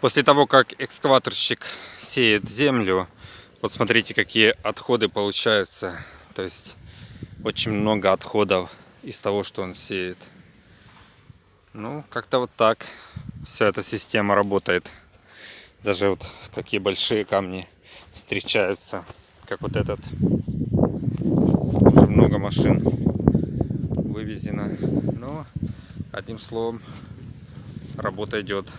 После того, как экскаваторщик сеет землю, вот смотрите, какие отходы получаются. То есть очень много отходов из того, что он сеет. Ну, как-то вот так вся эта система работает. Даже вот какие большие камни встречаются, как вот этот. Уже много машин вывезено. Но, одним словом, работа идет.